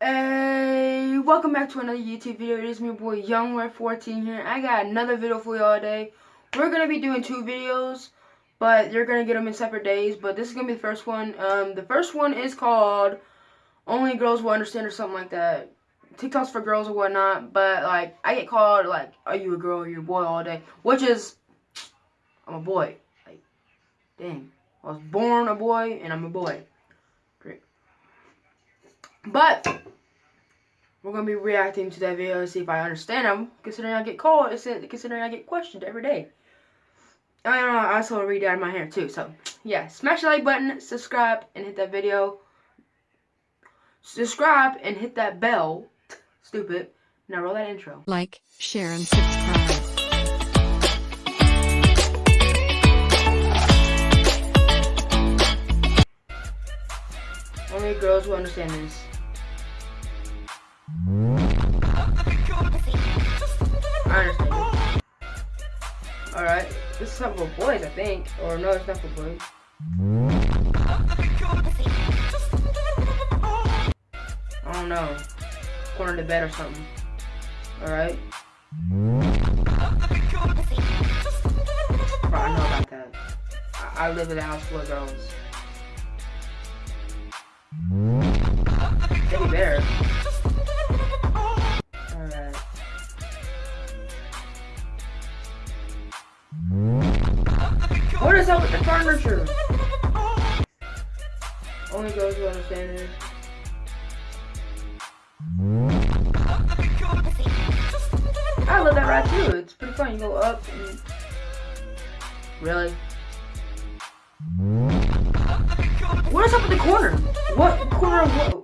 Hey, welcome back to another YouTube video. It is me, boy, YoungRed14 here. I got another video for y'all today. We're gonna be doing two videos, but you're gonna get them in separate days. But this is gonna be the first one. Um, the first one is called "Only Girls Will Understand" or something like that. TikToks for girls or whatnot. But like, I get called like, "Are you a girl or you a boy?" all day, which is, I'm a boy. Like, dang, I was born a boy and I'm a boy. But we're gonna be reacting to that video to see if I understand them, considering I get called, considering I get questioned every day. I don't know, I also read out of my hair too, so yeah, smash the like button, subscribe, and hit that video. Subscribe and hit that bell. Stupid. Now roll that intro. Like, share, and subscribe. Only girls will understand this. Alright, this is something for boys, I think. Or no, it's not for boys. I don't know. Corner the bed or something. Alright. Bro, I know about that. I, I live in a house full of girls. Bear. Alright. Is up with the furniture? Only girls who understand this. I love that ride too. It's pretty fun. You go up and really. What is up with the corner? What corner of what?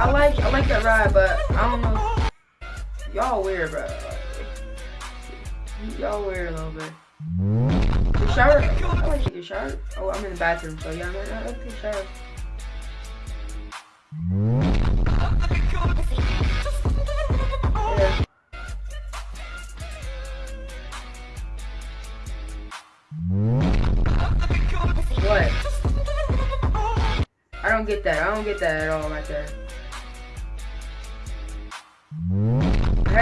I like I like that ride, but I don't know. Y'all weird, bro. Y'all weird a little bit. The shower. I shower. Oh, I'm in the bathroom, so yeah, I'm to take a shower. What? I don't get that. I don't get that at all right there.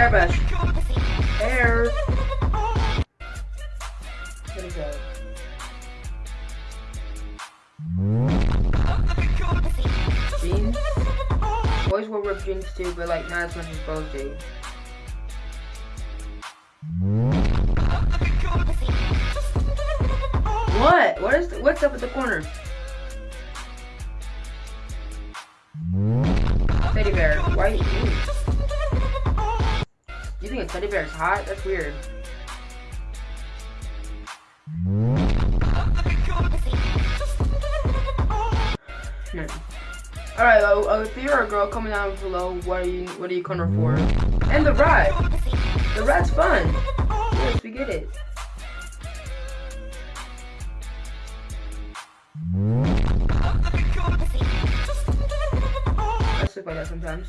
What is that? Jeans? Boys wear ripped jeans too, but like not as much as girls do. What? What is the, what's up at the corner? Teddy bear. Why? You, you think a teddy bear is hot? That's weird. No. Alright, uh, uh, if you're a girl, comment down below what are you what are you coming for? And the ride. The ride's fun. Yes, we get it. I sleep like that sometimes.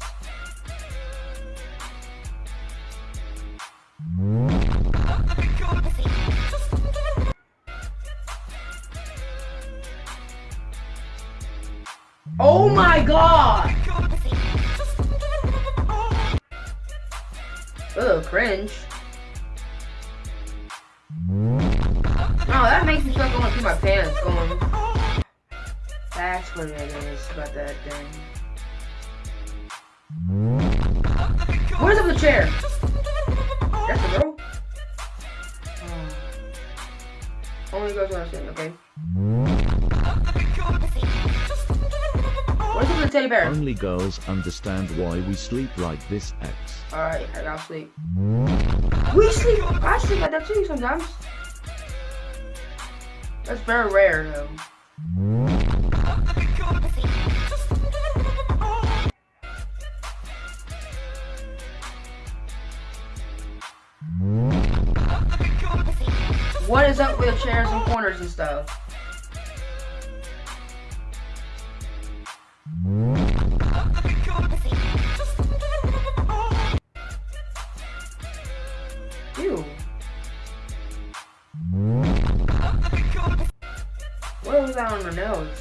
My god! Ugh, cringe. Oh, that makes me feel like to pee my pants going. That's what it is about that thing. What is up the chair? That's girl? Oh. Only goes saying, okay. What is the teddy bear? Only girls understand why we sleep like this, X. Alright, I gotta sleep. We sleep! I sleep like that too sometimes. That's very rare though. What is up with chairs and corners and stuff? Not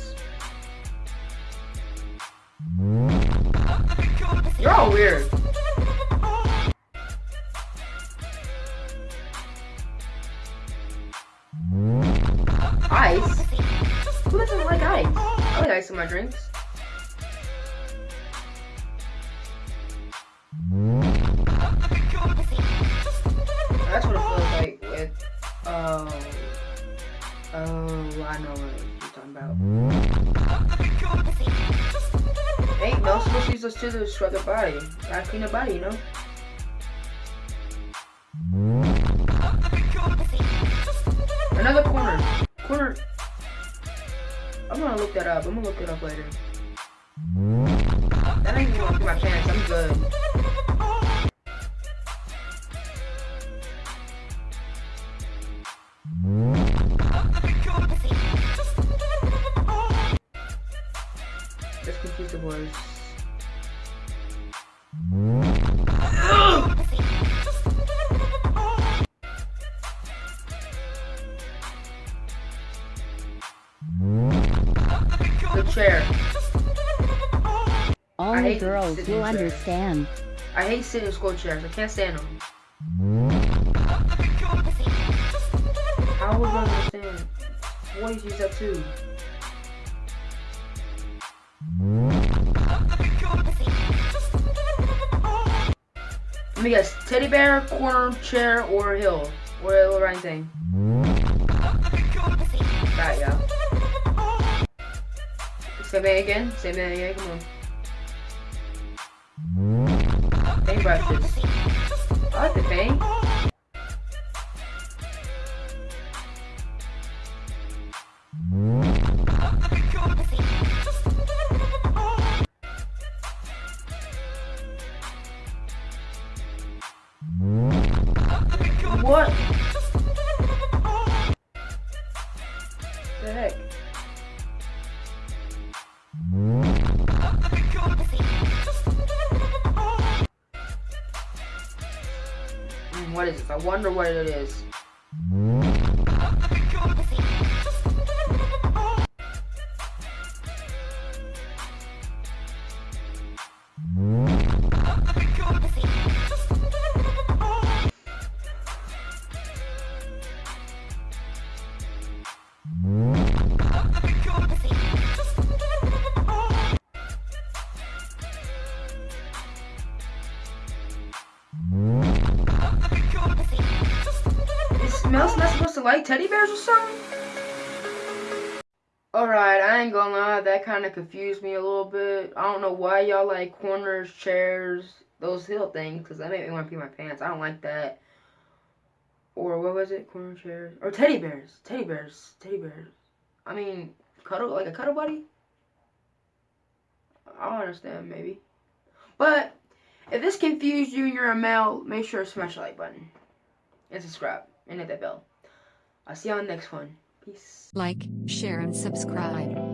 supposed to the body. Gotta clean the body, you know? Another corner. Corner. I'm gonna look that up. I'm gonna look it up later. That ain't even my pants. I'm good. Only girls will understand. I hate sitting in school chairs. I can't stand them. How would I understand? Boys use that too. Let me guess. Teddy bear, corner, chair, or hill. Or or anything. Got ya. Say that again. Say that again. Come on. Paint brushes. I like the I wonder what it is. To like teddy bears or something? Alright, I ain't gonna lie, that kind of confused me a little bit. I don't know why y'all like corners, chairs, those hill things, because that made me want to pee my pants. I don't like that. Or what was it? Corner chairs. Or teddy bears. Teddy bears. Teddy bears. I mean, cuddle, like a cuddle buddy? I don't understand, maybe. But, if this confused you and you're a male, make sure to smash the like button. And subscribe. And hit that bell. I'll see you on the next one. Peace. Like, share and subscribe.